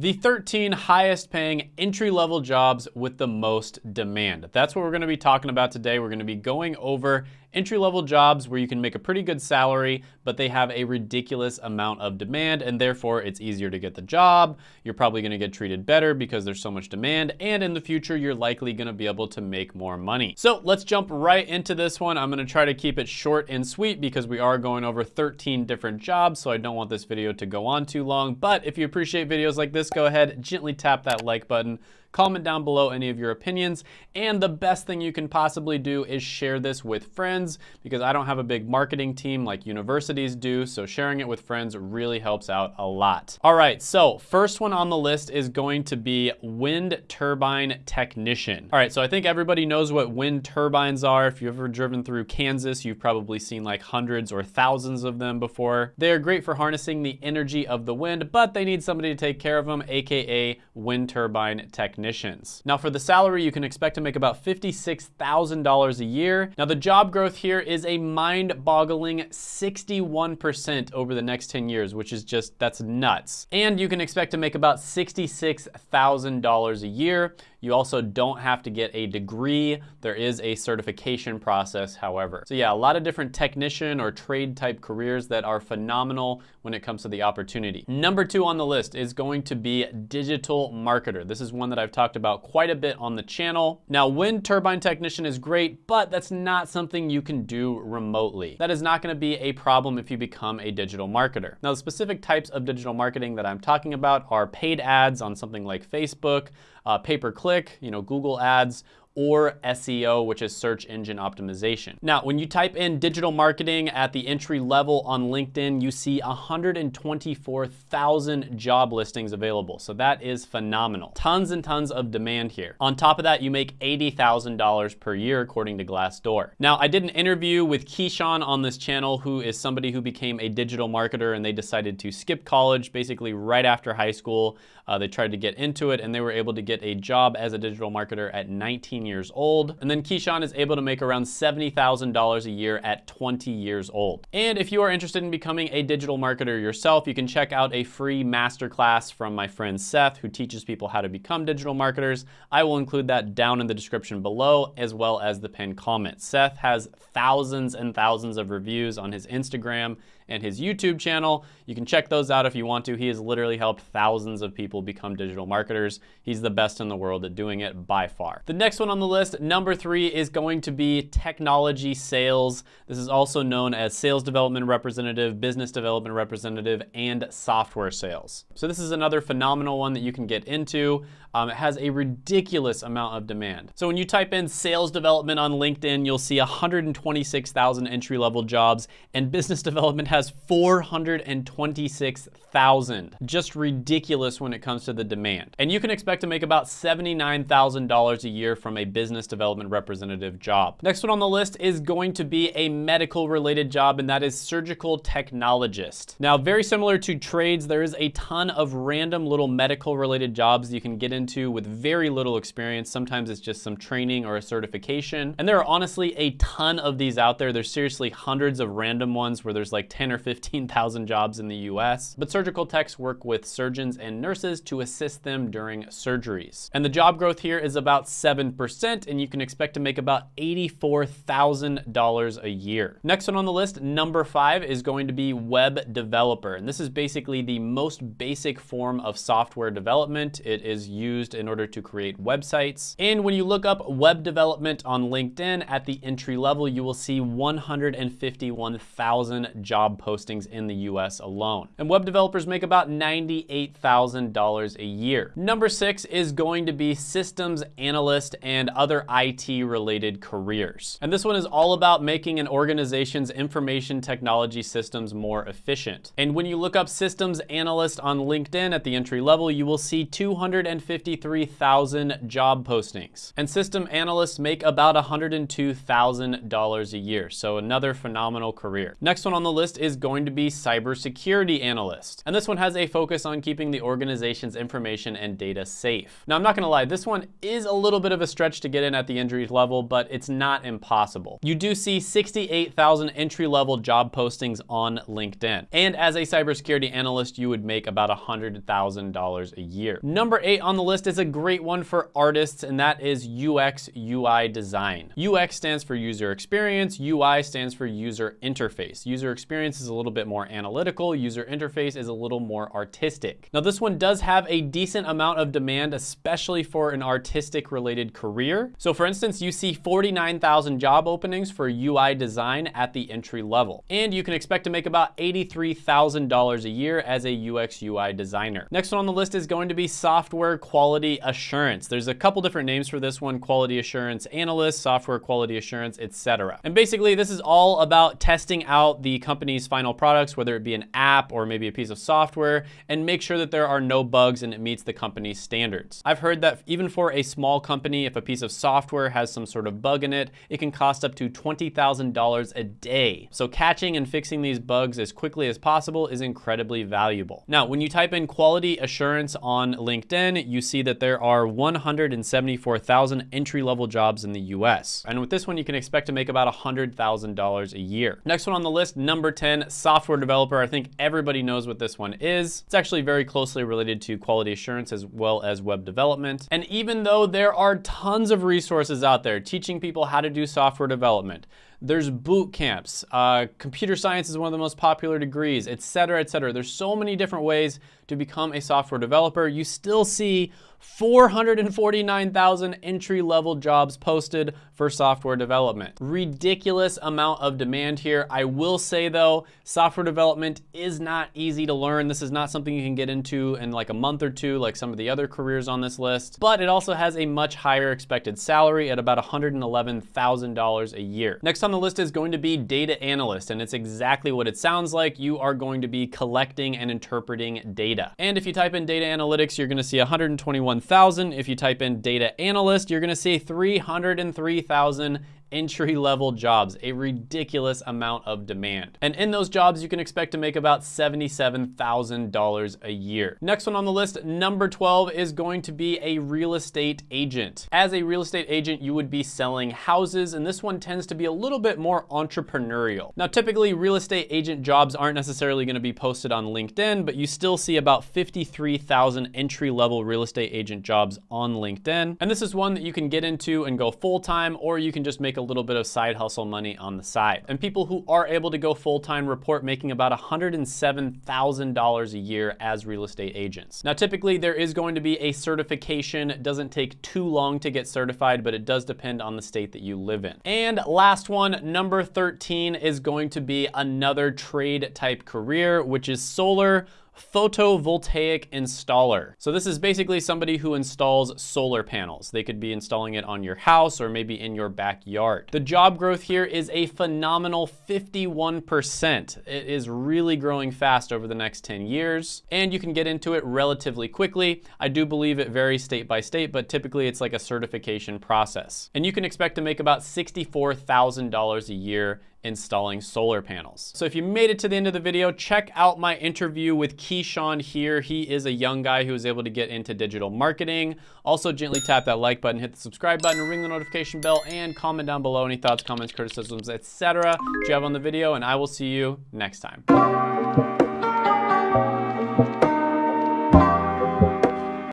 The 13 highest paying entry level jobs with the most demand. That's what we're gonna be talking about today. We're gonna be going over entry-level jobs where you can make a pretty good salary, but they have a ridiculous amount of demand and therefore it's easier to get the job. You're probably gonna get treated better because there's so much demand and in the future, you're likely gonna be able to make more money. So let's jump right into this one. I'm gonna try to keep it short and sweet because we are going over 13 different jobs, so I don't want this video to go on too long. But if you appreciate videos like this, go ahead, gently tap that like button Comment down below any of your opinions. And the best thing you can possibly do is share this with friends because I don't have a big marketing team like universities do. So sharing it with friends really helps out a lot. All right, so first one on the list is going to be wind turbine technician. All right, so I think everybody knows what wind turbines are. If you've ever driven through Kansas, you've probably seen like hundreds or thousands of them before. They are great for harnessing the energy of the wind, but they need somebody to take care of them, AKA wind turbine technician technicians. Now for the salary, you can expect to make about $56,000 a year. Now the job growth here is a mind-boggling 61% over the next 10 years, which is just, that's nuts. And you can expect to make about $66,000 a year. You also don't have to get a degree. There is a certification process, however. So yeah, a lot of different technician or trade type careers that are phenomenal when it comes to the opportunity. Number two on the list is going to be digital marketer. This is one that I've talked about quite a bit on the channel. Now, wind turbine technician is great, but that's not something you can do remotely. That is not gonna be a problem if you become a digital marketer. Now, the specific types of digital marketing that I'm talking about are paid ads on something like Facebook, uh, pay-per-click, you know, Google ads, or SEO, which is search engine optimization. Now, when you type in digital marketing at the entry level on LinkedIn, you see 124,000 job listings available. So that is phenomenal. Tons and tons of demand here. On top of that, you make $80,000 per year according to Glassdoor. Now, I did an interview with Keyshawn on this channel, who is somebody who became a digital marketer and they decided to skip college basically right after high school. Uh, they tried to get into it and they were able to get a job as a digital marketer at 19 years old. And then Keyshawn is able to make around $70,000 a year at 20 years old. And if you are interested in becoming a digital marketer yourself, you can check out a free masterclass from my friend Seth, who teaches people how to become digital marketers. I will include that down in the description below, as well as the pinned comment. Seth has thousands and thousands of reviews on his Instagram and his YouTube channel. You can check those out if you want to. He has literally helped thousands of people become digital marketers. He's the best in the world at doing it by far. The next one on the list, number three, is going to be technology sales. This is also known as sales development representative, business development representative, and software sales. So this is another phenomenal one that you can get into. Um, it has a ridiculous amount of demand. So when you type in sales development on LinkedIn, you'll see 126,000 entry-level jobs, and business development has 426,000. Just ridiculous when it comes to the demand. And you can expect to make about $79,000 a year from a business development representative job. Next one on the list is going to be a medical related job, and that is surgical technologist. Now, very similar to trades, there is a ton of random little medical related jobs you can get into into with very little experience. Sometimes it's just some training or a certification. And there are honestly a ton of these out there. There's seriously hundreds of random ones where there's like 10 or 15,000 jobs in the US. But surgical techs work with surgeons and nurses to assist them during surgeries. And the job growth here is about 7% and you can expect to make about $84,000 a year. Next one on the list, number five, is going to be web developer. And this is basically the most basic form of software development. It is used used in order to create websites. And when you look up web development on LinkedIn at the entry level, you will see 151,000 job postings in the US alone. And web developers make about $98,000 a year. Number six is going to be systems analyst and other IT related careers. And this one is all about making an organization's information technology systems more efficient. And when you look up systems analyst on LinkedIn at the entry level, you will see 250 53,000 job postings. And system analysts make about $102,000 a year, so another phenomenal career. Next one on the list is is going to be cybersecurity analyst. And this one has a focus on keeping the organization's information and data safe. Now, I'm not gonna lie, this one is a little bit of a stretch to get in at the entry level, but it's not impossible. You do see 68,000 entry-level job postings on LinkedIn. And as a cybersecurity analyst, you would make about $100,000 a year. Number eight on the list is a great one for artists, and that is UX UI design. UX stands for user experience, UI stands for user interface. User experience is a little bit more analytical, user interface is a little more artistic. Now this one does have a decent amount of demand, especially for an artistic related career. So for instance, you see 49,000 job openings for UI design at the entry level. And you can expect to make about $83,000 a year as a UX UI designer. Next one on the list is going to be software quality assurance. There's a couple different names for this one, quality assurance analyst, software quality assurance, etc. And basically this is all about testing out the company's final products, whether it be an app or maybe a piece of software, and make sure that there are no bugs and it meets the company's standards. I've heard that even for a small company, if a piece of software has some sort of bug in it, it can cost up to $20,000 a day. So catching and fixing these bugs as quickly as possible is incredibly valuable. Now, when you type in quality assurance on LinkedIn, you see that there are 174,000 entry-level jobs in the US. And with this one, you can expect to make about $100,000 a year. Next one on the list, number 10, software developer. I think everybody knows what this one is. It's actually very closely related to quality assurance as well as web development. And even though there are tons of resources out there teaching people how to do software development, there's boot camps. Uh, computer science is one of the most popular degrees, et cetera, et cetera. There's so many different ways to become a software developer. You still see 449,000 entry-level jobs posted for software development. Ridiculous amount of demand here. I will say though, software development is not easy to learn. This is not something you can get into in like a month or two like some of the other careers on this list, but it also has a much higher expected salary at about $111,000 a year. Next on the list is going to be data analyst, and it's exactly what it sounds like. You are going to be collecting and interpreting data. And if you type in data analytics, you're gonna see 121,000. If you type in data analyst, you're gonna see 303,000 entry level jobs, a ridiculous amount of demand. And in those jobs, you can expect to make about $77,000 a year. Next one on the list, number 12 is going to be a real estate agent. As a real estate agent, you would be selling houses, and this one tends to be a little bit more entrepreneurial. Now, typically real estate agent jobs aren't necessarily gonna be posted on LinkedIn, but you still see about 53,000 entry level real estate agent jobs on LinkedIn. And this is one that you can get into and go full-time, or you can just make a little bit of side hustle money on the side. And people who are able to go full-time report making about $107,000 a year as real estate agents. Now, typically there is going to be a certification. It doesn't take too long to get certified, but it does depend on the state that you live in. And last one, number 13 is going to be another trade type career, which is solar photovoltaic installer. So this is basically somebody who installs solar panels. They could be installing it on your house or maybe in your backyard. The job growth here is a phenomenal 51%. It is really growing fast over the next 10 years and you can get into it relatively quickly. I do believe it varies state by state, but typically it's like a certification process. And you can expect to make about $64,000 a year installing solar panels. So if you made it to the end of the video, check out my interview with Keyshawn here. He is a young guy who was able to get into digital marketing. Also gently tap that like button, hit the subscribe button, ring the notification bell, and comment down below any thoughts, comments, criticisms, etc. you have on the video, and I will see you next time.